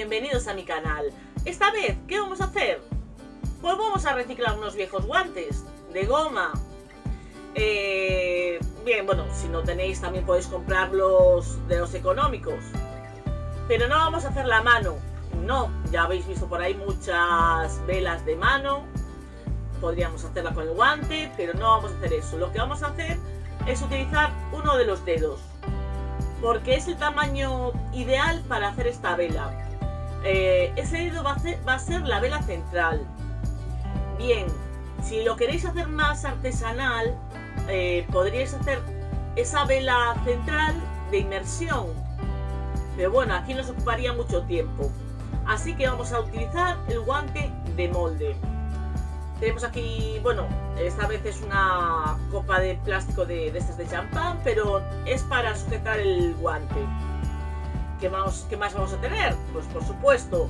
bienvenidos a mi canal. Esta vez, ¿qué vamos a hacer? Pues vamos a reciclar unos viejos guantes de goma. Eh, bien, bueno, si no tenéis también podéis comprarlos de los económicos. Pero no vamos a hacer la mano. No, ya habéis visto por ahí muchas velas de mano. Podríamos hacerla con el guante, pero no vamos a hacer eso. Lo que vamos a hacer es utilizar uno de los dedos porque es el tamaño ideal para hacer esta vela. Eh, ese dedo va a, ser, la vela central. Bien, si lo queréis hacer más artesanal, eh, podríais hacer esa vela central de inmersión. Pero bueno, aquí nos ocuparía mucho tiempo. Así que vamos a utilizar el guante de molde. Tenemos aquí, bueno, esta vez es una copa de plástico de, de estas de champán, pero es para sujetar el guante. ¿Qué más, vamos a tener? Pues por supuesto,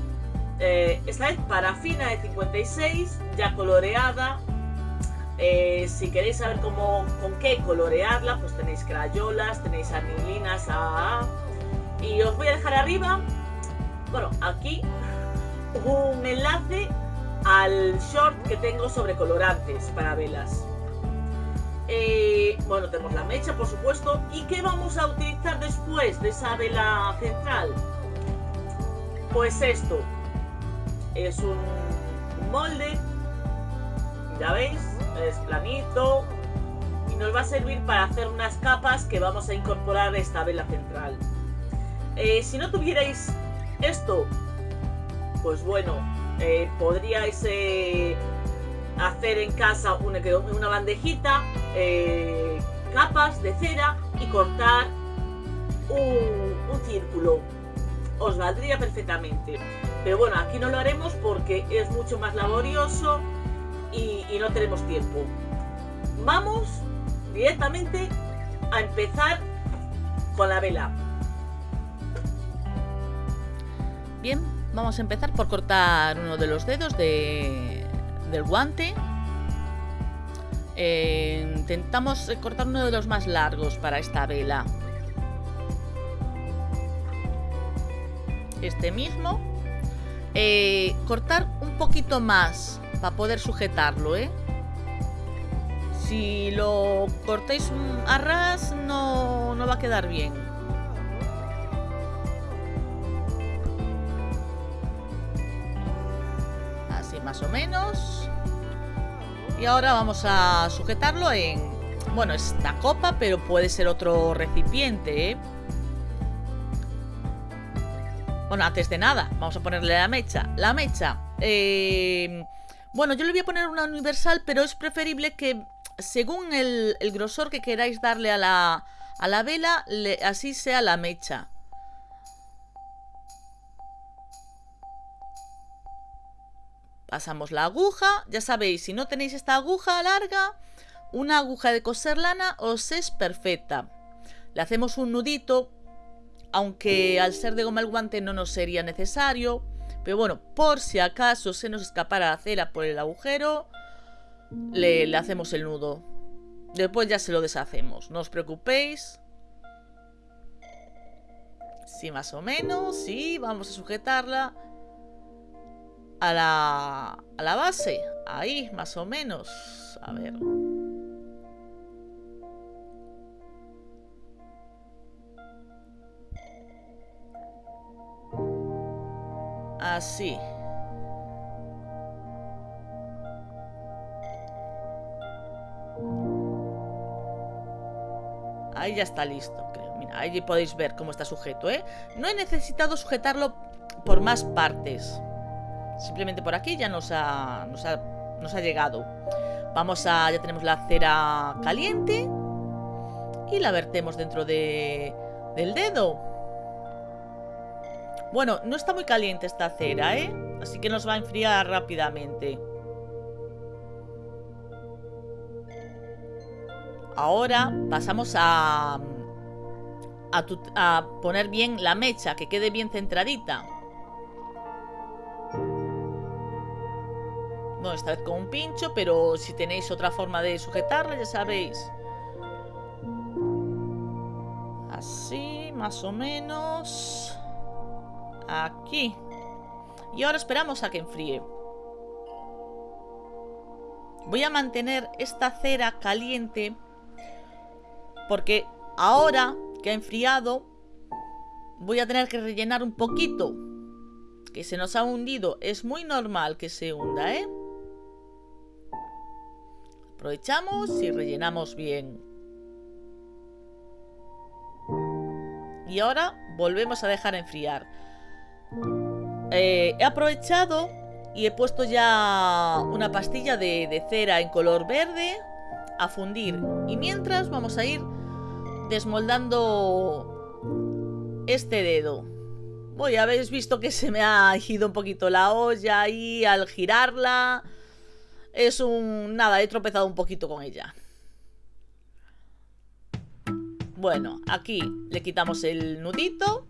eh, esta vez parafina de 56, ya coloreada. Eh, si queréis saber cómo, con qué colorearla, pues tenéis crayolas, tenéis anilinas. Y os voy a dejar arriba, bueno, aquí, un enlace al short que tengo sobre colorantes para velas. Eh, bueno, tenemos la mecha, por supuesto. ¿Y qué vamos a utilizar de esa vela central? Pues esto. Es un molde. Ya veis, es planito. Y nos va a servir para hacer unas capas que vamos a incorporar esta vela central. Eh, si no tuvierais esto, pues bueno, eh, podríais eh, hacer en casa una, bandejita, capas de cera y cortar un, círculo. Os valdría perfectamente. Pero bueno, aquí no lo haremos porque es mucho más laborioso y, no tenemos tiempo. Vamos directamente a empezar con la vela. Bien, Vamos a empezar por cortar uno de los dedos de, del guante. Eh, intentamos cortar uno de los más largos para esta vela. Este mismo. Eh, cortar un poquito más para poder sujetarlo, ¿eh? Si lo cortéis a ras no, no va a quedar bien. más o menos. Y ahora vamos a sujetarlo en... Bueno, esta copa, pero puede ser otro recipiente, ¿eh? Bueno, antes de nada, vamos a ponerle la mecha. La mecha... Eh, bueno, yo le voy a poner una universal, pero es preferible que según el, grosor que queráis darle a la, a la vela, así sea la mecha. Pasamos la aguja, ya sabéis, si no tenéis esta aguja larga, una aguja de coser lana os es perfecta. Le hacemos un nudito, aunque al ser de goma el guante no nos sería necesario. Pero bueno, por si acaso se nos escapara la cera por el agujero, le, le hacemos el nudo. Después ya se lo deshacemos, no os preocupéis. Sí, más o menos, sí, vamos a sujetarla a la, a la base. Ahí, más o menos. A ver. Así. Ahí ya está listo, creo. Mira, ahí podéis ver cómo está sujeto, ¿eh? No he necesitado sujetarlo por más partes. Simplemente por aquí ya nos ha, nos ha, llegado. Vamos a... ya tenemos la cera caliente. Y la vertemos dentro de, del dedo. Bueno, no está muy caliente esta cera, ¿eh? Así que nos va a enfriar rápidamente. Ahora pasamos a, a, poner bien la mecha, que quede bien centradita. No, esta vez con un pincho, pero si tenéis otra forma de sujetarla, ya sabéis. Así, más o menos. Aquí. Y ahora esperamos a que enfríe. Voy a mantener esta cera caliente porque ahora que ha enfriado voy a tener que rellenar un poquito. Que se nos ha hundido. Es muy normal que se hunda, ¿eh? Aprovechamos y rellenamos bien. Y ahora volvemos a dejar enfriar. Eh, he aprovechado y he puesto ya una pastilla de, cera en color verde a fundir. Y mientras vamos a ir desmoldando este dedo. Voy, habéis visto que se me ha ido un poquito la olla ahí al girarla. Es un... nada, he tropezado un poquito con ella. Bueno, aquí le quitamos el nudito.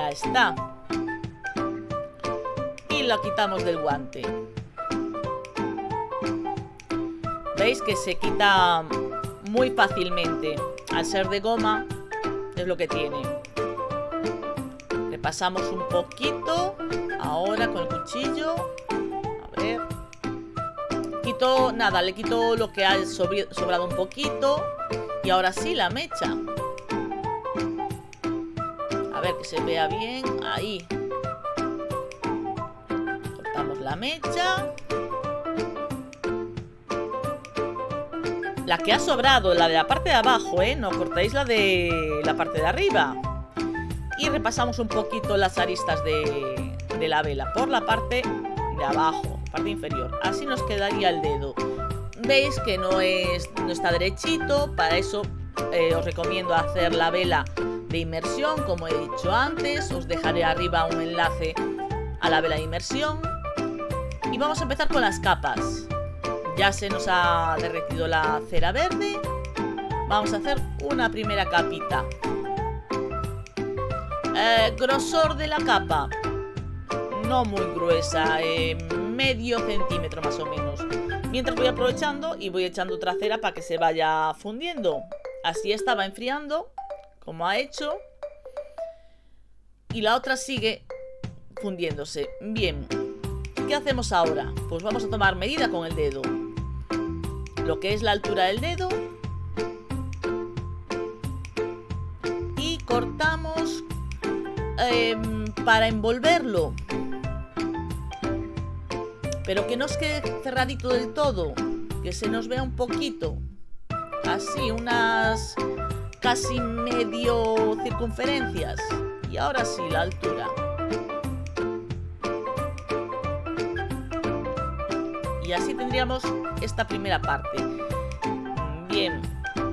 Ya está. Y lo quitamos del guante. ¿Veis que se quita muy fácilmente? Al ser de goma, es lo que tiene. Le pasamos un poquito. Ahora con el cuchillo nada, le quito lo que ha sobrado un poquito. Y ahora sí, la mecha. Ver que se vea bien. Ahí. Cortamos la mecha. La que ha sobrado, la de la parte de abajo, ¿eh? No cortáis la de la parte de arriba. Y repasamos un poquito las aristas de, de la vela por la parte de abajo parte inferior. Así nos quedaría el dedo. Veis que no, es, no está derechito, para eso eh, os recomiendo hacer la vela de inmersión, como he dicho antes. Os dejaré arriba un enlace a la vela de inmersión. Y vamos a empezar con las capas. Ya se nos ha derretido la cera verde. Vamos a hacer una primera capita. Eh, grosor de la capa. No muy gruesa. Eh, medio centímetro más o menos. Mientras voy aprovechando y voy echando otra cera para que se vaya fundiendo. Así estaba enfriando, como ha hecho. Y la otra sigue fundiéndose. Bien, ¿qué hacemos ahora? Pues vamos a tomar medida con el dedo. Lo que es la altura del dedo. Y cortamos em, para envolverlo pero que no os quede cerradito del todo, que se nos vea un poquito, así, unas casi medio circunferencias. Y ahora sí, la altura. Y así tendríamos esta primera parte. Bien,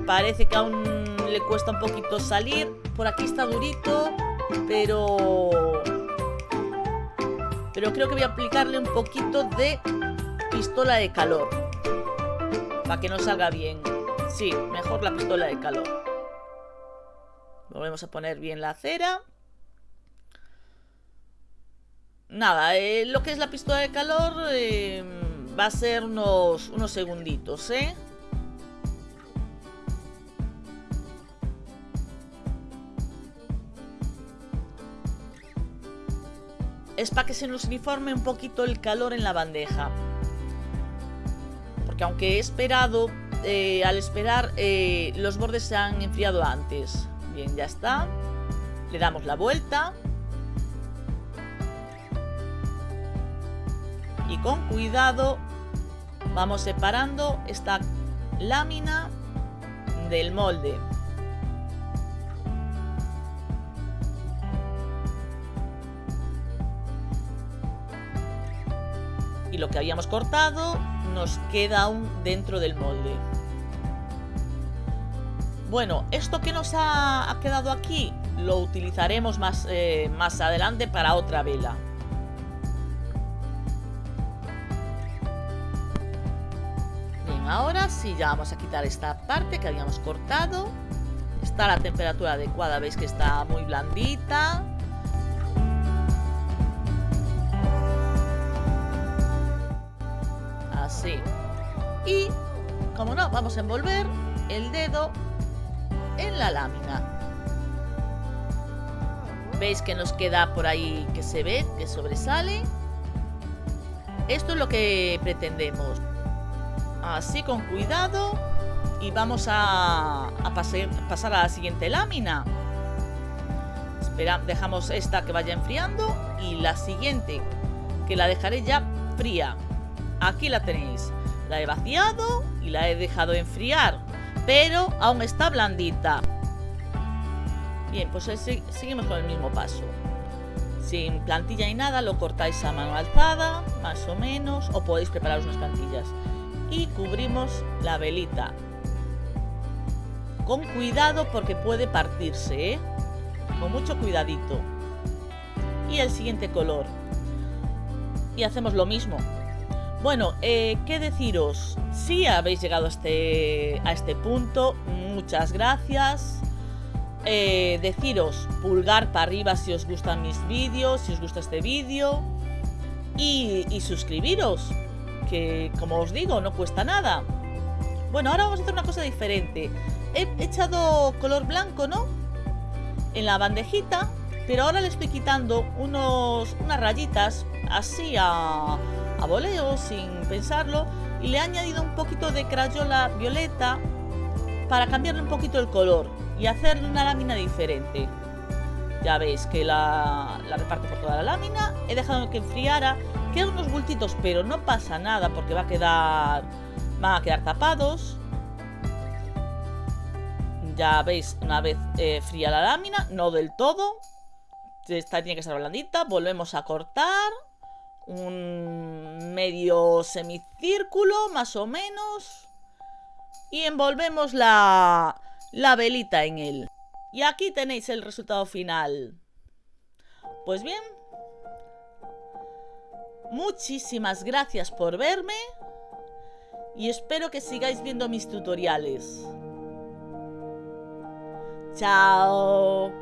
parece que aún le cuesta un poquito salir. Por aquí está durito, pero pero creo que voy a aplicarle un poquito de pistola de calor. Para que no salga bien. Sí, mejor la pistola de calor. Volvemos a poner bien la cera. Nada, eh, lo que es la pistola de calor eh, va a ser unos, unos segunditos, ¿eh? es para que se nos uniforme un poquito el calor en la bandeja. Porque aunque he esperado, eh, al esperar, los bordes se han enfriado antes. Bien, ya está. Le damos la vuelta. Y con cuidado vamos separando esta lámina del molde. lo que habíamos cortado nos queda aún dentro del molde. Bueno, esto que nos ha, quedado aquí lo utilizaremos más, eh, más adelante para otra vela. Bien, ahora sí ya vamos a quitar esta parte que habíamos cortado. Está a la temperatura adecuada, veis que está muy blandita. Y, como no, vamos a envolver el dedo en la lámina. Veis que nos queda por ahí que se ve, que sobresale. Esto es lo que pretendemos. Así con cuidado. Y vamos a, pasar a la siguiente lámina. Espera, dejamos esta que vaya enfriando. Y la siguiente, que la dejaré ya fría. Aquí la tenéis. La he vaciado y la he dejado enfriar. Pero aún está blandita. Bien, pues seguimos con el mismo paso. Sin plantilla y nada, lo cortáis a mano alzada, más o menos, o podéis preparar unas plantillas. Y cubrimos la velita. Con cuidado porque puede partirse, ¿eh? Con mucho cuidadito. Y el siguiente color. Y hacemos lo mismo. Bueno, eh, ¿qué deciros? Si habéis llegado a este, a este punto, muchas gracias. Eh, deciros pulgar para arriba si os gustan mis vídeos, si os gusta este vídeo. Y, suscribiros, que como os digo, no cuesta nada. Bueno, ahora vamos a hacer una cosa diferente. He echado color blanco, ¿no? En la bandejita, pero ahora le estoy quitando unos, unas rayitas así a, a voleo, sin pensarlo. Y le he añadido un poquito de crayola violeta para cambiarle un poquito el color y hacerle una lámina diferente. Ya veis que la, la reparto por toda la lámina. He dejado que enfriara. Quedan unos bultitos, pero no pasa nada porque va a quedar, van a quedar tapados. Ya veis, una vez eh, fría la lámina, no del todo. Esta tiene que estar blandita. Volvemos a cortar. Un medio semicírculo, más o menos. Y envolvemos la, la velita en él. Y aquí tenéis el resultado final. Pues bien, muchísimas gracias por verme y espero que sigáis viendo mis tutoriales. Chao.